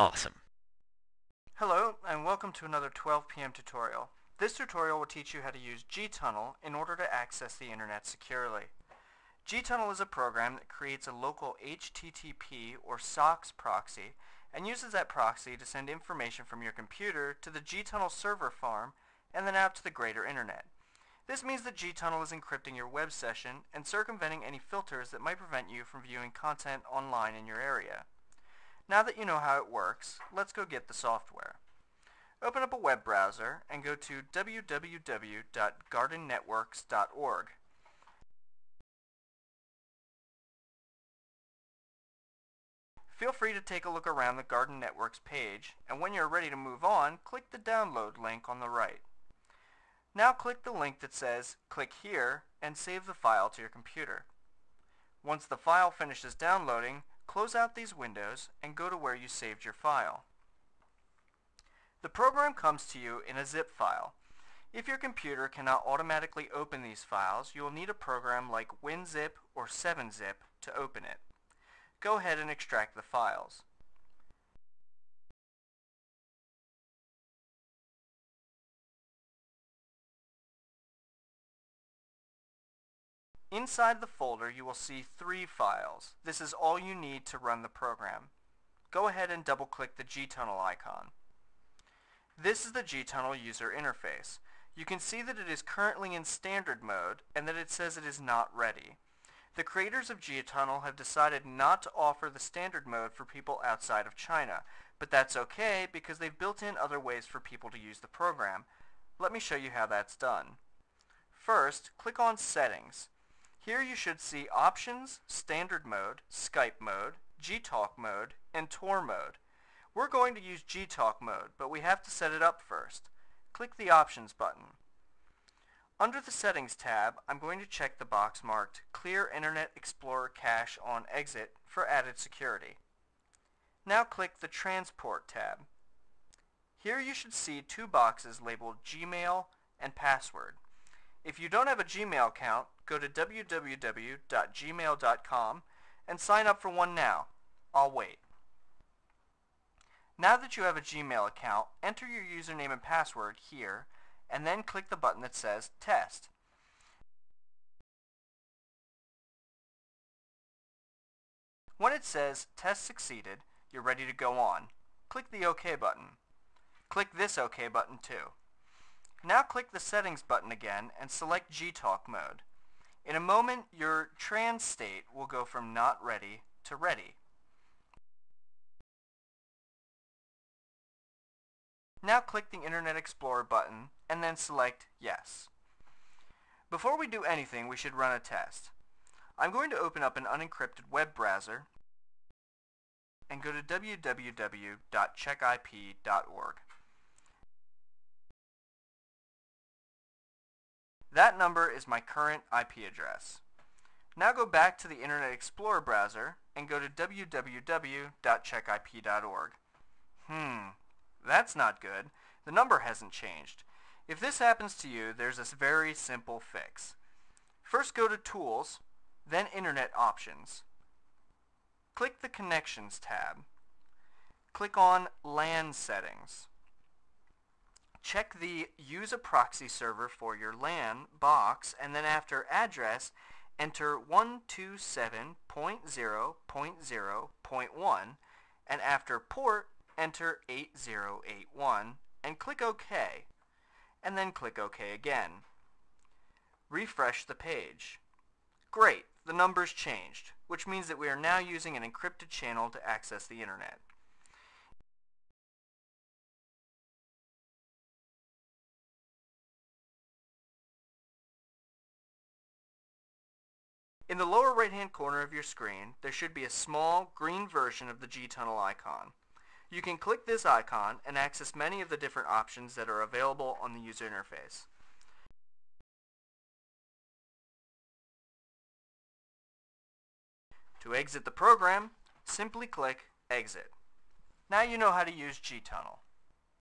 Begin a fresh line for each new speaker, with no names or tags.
Awesome.
Hello and welcome to another 12 p.m. tutorial. This tutorial will teach you how to use gtunnel in order to access the internet securely. gtunnel is a program that creates a local HTTP or SOCKS proxy and uses that proxy to send information from your computer to the gtunnel server farm and then out to the greater internet. This means that gtunnel is encrypting your web session and circumventing any filters that might prevent you from viewing content online in your area. Now that you know how it works, let's go get the software. Open up a web browser and go to www.gardennetworks.org. Feel free to take a look around the Garden Networks page, and when you're ready to move on, click the download link on the right. Now click the link that says click here and save the file to your computer. Once the file finishes downloading, close out these windows and go to where you saved your file. The program comes to you in a zip file. If your computer cannot automatically open these files, you will need a program like WinZip or 7-Zip to open it. Go ahead and extract the files. Inside the folder you will see three files. This is all you need to run the program. Go ahead and double click the gtunnel icon. This is the gtunnel user interface. You can see that it is currently in standard mode and that it says it is not ready. The creators of gtunnel have decided not to offer the standard mode for people outside of China, but that's okay because they've built in other ways for people to use the program. Let me show you how that's done. First, click on Settings. Here you should see Options, Standard Mode, Skype Mode, Gtalk Mode, and Tor Mode. We're going to use Gtalk Mode, but we have to set it up first. Click the Options button. Under the Settings tab, I'm going to check the box marked Clear Internet Explorer Cache on Exit for added security. Now click the Transport tab. Here you should see two boxes labeled Gmail and Password. If you don't have a Gmail account, go to www.gmail.com and sign up for one now. I'll wait. Now that you have a Gmail account, enter your username and password here, and then click the button that says Test. When it says Test Succeeded, you're ready to go on. Click the OK button. Click this OK button too. Now click the Settings button again and select Gtalk mode. In a moment, your trans state will go from not ready to ready. Now click the Internet Explorer button and then select Yes. Before we do anything, we should run a test. I'm going to open up an unencrypted web browser and go to www.checkip.org. That number is my current IP address. Now go back to the Internet Explorer browser and go to www.checkip.org. Hmm, that's not good. The number hasn't changed. If this happens to you, there's a very simple fix. First go to Tools, then Internet Options. Click the Connections tab. Click on LAN Settings check the use a proxy server for your LAN box and then after address enter 127.0.0.1 and after port enter 8081 and click OK and then click OK again. Refresh the page. Great, the numbers changed, which means that we are now using an encrypted channel to access the internet. In the lower right hand corner of your screen, there should be a small green version of the G-Tunnel icon. You can click this icon and access many of the different options that are available on the user interface. To exit the program, simply click Exit. Now you know how to use gtunnel.